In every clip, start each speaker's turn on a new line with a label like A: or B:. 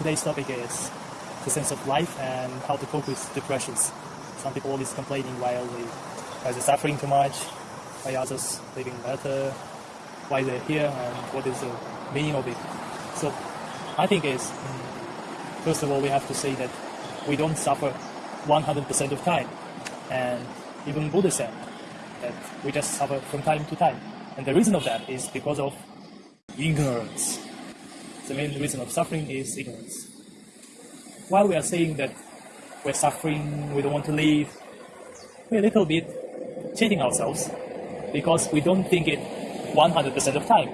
A: today's topic is the sense of life and how to cope with depressions. Some people always complaining why they are suffering too much, why others living better, why they're here, and what is the meaning of it. So I think is mm, first of all we have to say that we don't suffer 100% of time, and even Buddha said that we just suffer from time to time, and the reason of that is because of ignorance. The main reason of suffering is ignorance. While we are saying that we're suffering, we don't want to live, we're a little bit cheating ourselves because we don't think it 100% of time.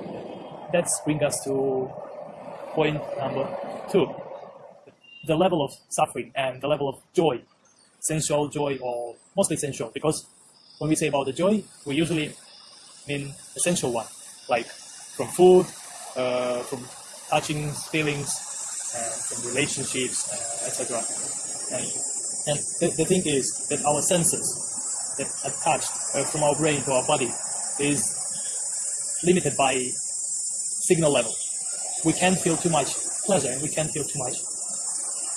A: That brings us to point number two. The level of suffering and the level of joy, sensual joy or mostly sensual, because when we say about the joy, we usually mean essential one, like from food, uh, from touching feelings, uh, from relationships, uh, etc. And, and the, the thing is that our senses that attached uh, from our brain to our body is limited by signal level. We can't feel too much pleasure and we can't feel too much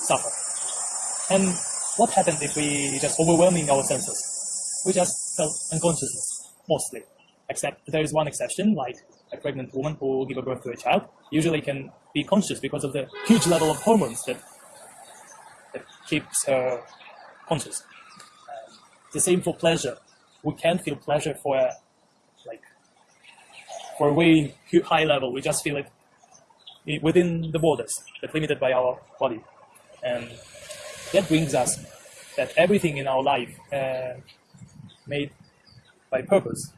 A: suffer. And what happens if we just overwhelming our senses? We just felt unconsciousness, mostly. Except there is one exception, like a pregnant woman who will give birth to a child, usually can be conscious because of the huge level of hormones that, that keeps her conscious. The same for pleasure. We can't feel pleasure for a, like for a very high level. We just feel it within the borders that limited by our body, and that brings us that everything in our life uh, made by purpose,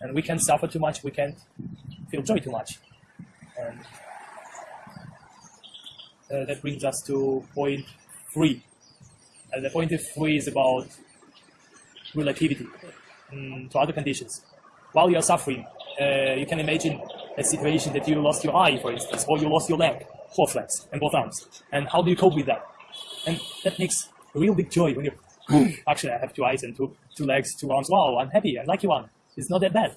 A: and we can't suffer too much. We can't feel joy too much, and uh, that brings us to point three. And the point three is about relativity um, to other conditions. While you're suffering, uh, you can imagine a situation that you lost your eye, for instance, or you lost your leg, both legs and both arms. And how do you cope with that? And that makes a real big joy when you actually I have two eyes and two two legs, two arms. Wow, I'm happy. I like you one. It's not that bad.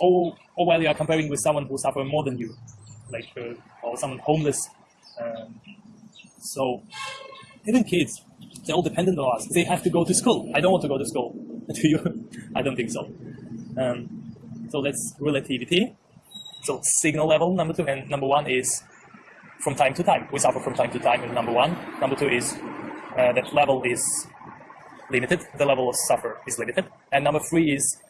A: Or or while you are comparing with someone who suffers more than you, like uh, or someone homeless um, so even kids, they're all dependent on us. They have to go to school. I don't want to go to school. Do you? I don't think so. Um, so that's relativity. So signal level, number two, and number one is from time to time. We suffer from time to time, and number one. Number two is uh, that level is limited. The level of suffer is limited. And number three is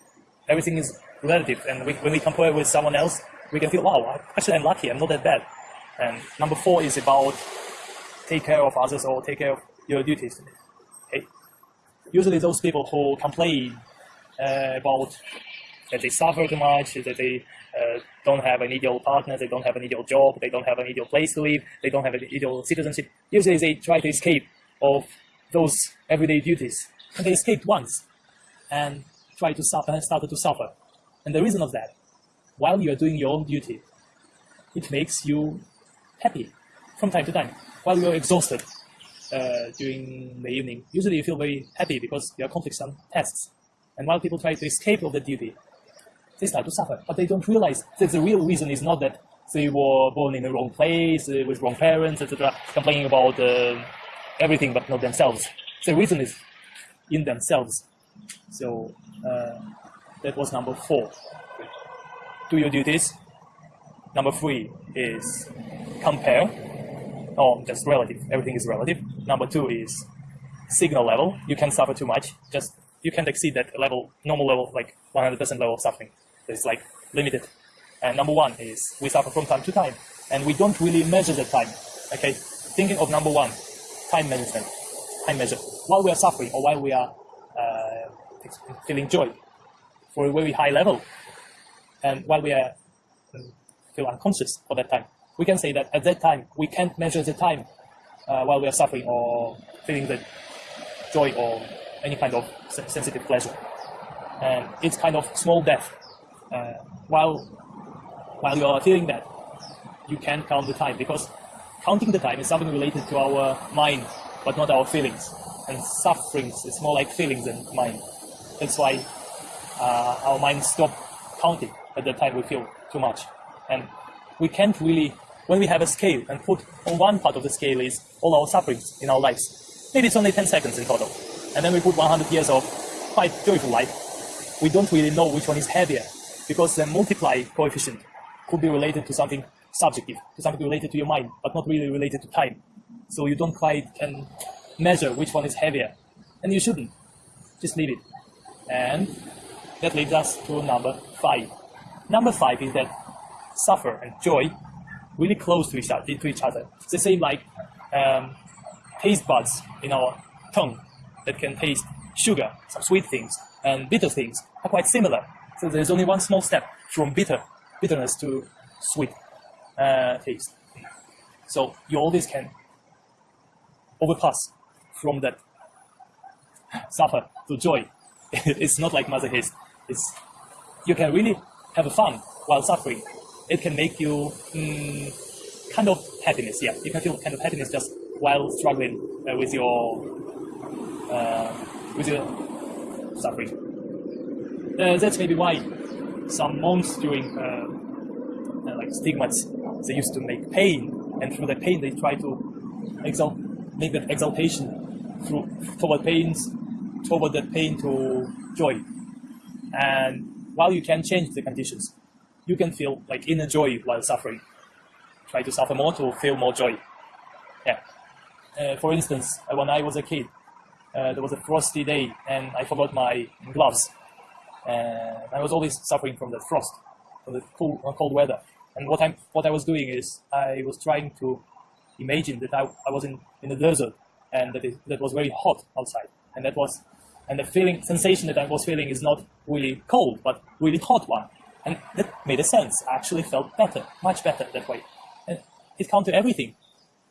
A: everything is relative. And we, when we compare with someone else, we can feel, wow, actually I'm lucky. I'm not that bad. And number four is about take care of others or take care of your duties. Okay? Usually those people who complain uh, about that they suffer too much, that they uh, don't have an ideal partner, they don't have an ideal job, they don't have an ideal place to live, they don't have an ideal citizenship. Usually they try to escape of those everyday duties. And they escaped once and try to suffer started to suffer. And the reason of that, while you are doing your own duty, it makes you happy from time to time. While you're exhausted uh, during the evening, usually you feel very happy because you are accomplished some tasks. And while people try to escape of the duty, they start to suffer. But they don't realize that the real reason is not that they were born in the wrong place, uh, with wrong parents, etc., complaining about uh, everything but not themselves. The reason is in themselves. So uh, that was number four. Do your duties. Number three is compare, or just relative, everything is relative. Number two is signal level. You can suffer too much, just you can't exceed that level, normal level, like 100% level of suffering. It's like limited. And number one is we suffer from time to time, and we don't really measure the time. Okay, thinking of number one, time management, time measure. While we are suffering or while we are feeling joy for a very high level, and while we are um, feel unconscious for that time, we can say that at that time, we can't measure the time uh, while we are suffering or feeling the joy or any kind of sensitive pleasure. And it's kind of small death. Uh, while, while you are feeling that, you can't count the time because counting the time is something related to our mind, but not our feelings. And sufferings is more like feelings than mind. That's why uh, our mind stop counting at the time we feel too much. And we can't really when we have a scale and put on one part of the scale is all our sufferings in our lives. Maybe it's only 10 seconds in total. And then we put 100 years of quite joyful life. We don't really know which one is heavier because the multiply coefficient could be related to something subjective, to something related to your mind, but not really related to time. So you don't quite can measure which one is heavier. And you shouldn't. Just leave it. And that leads us to number five. Number five is that suffer and joy really close to each other. To each other. It's the same like um, taste buds in our tongue that can taste sugar, some sweet things, and bitter things are quite similar. So there's only one small step from bitter bitterness to sweet uh, taste. So you always can overpass from that suffer to joy. it's not like masochist. It's you can really have fun while suffering. It can make you mm, kind of happiness. Yeah, you can feel kind of happiness just while struggling uh, with your uh, with your suffering. Uh, that's maybe why some monks during uh, uh, like stigmas they used to make pain, and through the pain they try to exalt, make that exaltation through toward pains, toward that pain to joy. And while you can change the conditions, you can feel like inner joy while suffering. Try to suffer more to feel more joy. Yeah. Uh, for instance, uh, when I was a kid, uh, there was a frosty day and I forgot my gloves. And I was always suffering from the frost, from the cold, cold weather. And what, I'm, what I was doing is I was trying to imagine that I, I was in, in the desert and that it that was very hot outside. And that was, and the feeling, sensation that I was feeling is not really cold, but really hot one. And that made a sense. I actually felt better, much better that way. And it counted everything.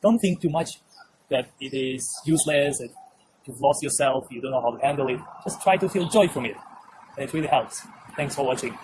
A: Don't think too much that it is useless, that you've lost yourself, you don't know how to handle it. Just try to feel joy from it. And it really helps. Thanks for watching.